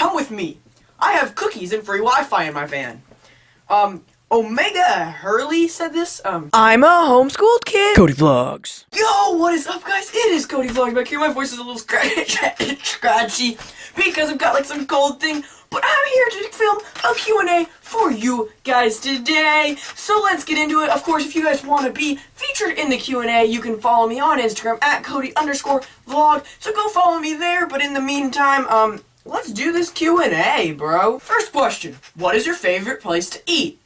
Come with me. I have cookies and free Wi-Fi in my van. Um, Omega Hurley said this. Um, I'm a homeschooled kid. Cody Vlogs. Yo, what is up, guys? It is Cody Vlogs back here. My voice is a little scratchy because I've got like some cold thing, but I'm here to film a Q&A for you guys today. So let's get into it. Of course, if you guys want to be featured in the Q&A, you can follow me on Instagram at Cody underscore vlog. So go follow me there. But in the meantime, um, let's do this Q&A, bro. First question: What is your favorite place to eat?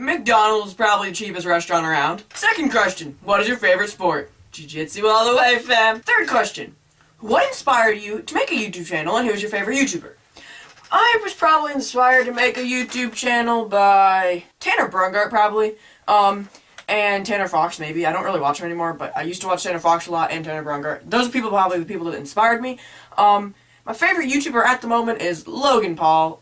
McDonald's probably the cheapest restaurant around. Second question, what is your favorite sport? Jiu-Jitsu all the way, fam. Third question, what inspired you to make a YouTube channel and who's your favorite YouTuber? I was probably inspired to make a YouTube channel by Tanner Braungardt, probably. Um, and Tanner Fox, maybe. I don't really watch him anymore, but I used to watch Tanner Fox a lot and Tanner Braungardt. Those are people probably the people that inspired me. Um, my favorite YouTuber at the moment is Logan Paul.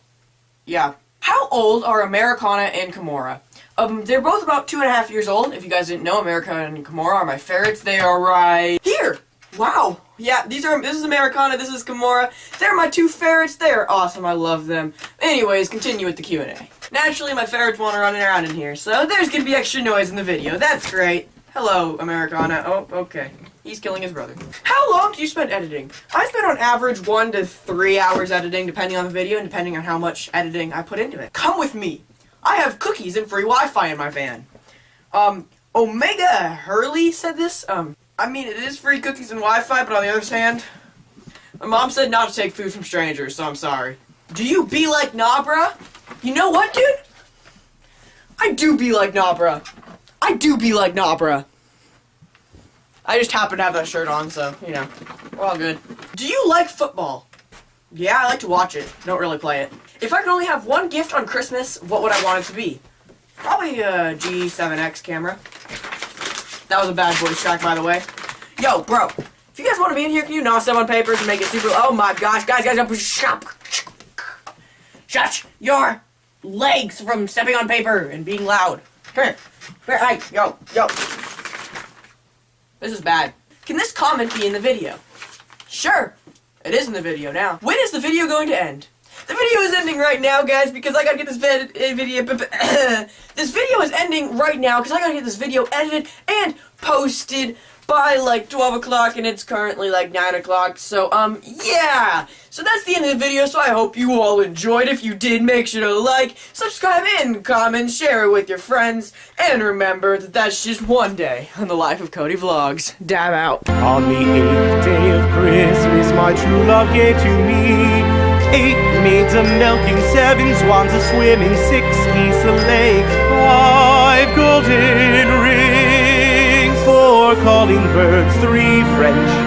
Yeah. How old are Americana and Kimura? Um, they're both about two and a half years old. If you guys didn't know, Americana and Kimura are my favorites. They are right here. Wow. Yeah, these are, this is Americana, this is Kimura. They're my two ferrets. They're awesome. I love them. Anyways, continue with the Q&A. Naturally, my ferrets want to run around in here, so there's gonna be extra noise in the video. That's great. Hello, Americana. Oh, okay. He's killing his brother. How long do you spend editing? I spend on average one to three hours editing, depending on the video and depending on how much editing I put into it. Come with me. I have cookies and free Wi-Fi in my van. Um, Omega Hurley said this. Um, I mean, it is free cookies and Wi-Fi, but on the other hand, my mom said not to take food from strangers, so I'm sorry. Do you be like Nabra? You know what, dude? I do be like Nabra. I do be like Nabra. I just happen to have that shirt on, so, you know, we're all good. Do you like football? Yeah, I like to watch it. Don't really play it. If I could only have one gift on Christmas, what would I want it to be? Probably a G7X camera. That was a bad voice track, by the way. Yo, bro, if you guys want to be in here, can you not step on papers and make it super... Oh my gosh, guys, guys, don't shut, shut your legs from stepping on paper and being loud. Come here. Come here, hey, yo, yo. This is bad. Can this comment be in the video? Sure. It is in the video now. When is the video going to end? The video is ending right now, guys, because I gotta get this vid eh, video. this video is ending right now because I gotta get this video edited and posted by like 12 o'clock and it's currently like 9 o'clock so um yeah! So that's the end of the video so I hope you all enjoyed. If you did make sure to like subscribe and comment share it with your friends and remember that that's just one day on the life of Cody Vlogs. Dab out. On the eighth day of Christmas my true love gave to me eight maids a milking seven swans a swimming six geese a lake five golden calling birds, three French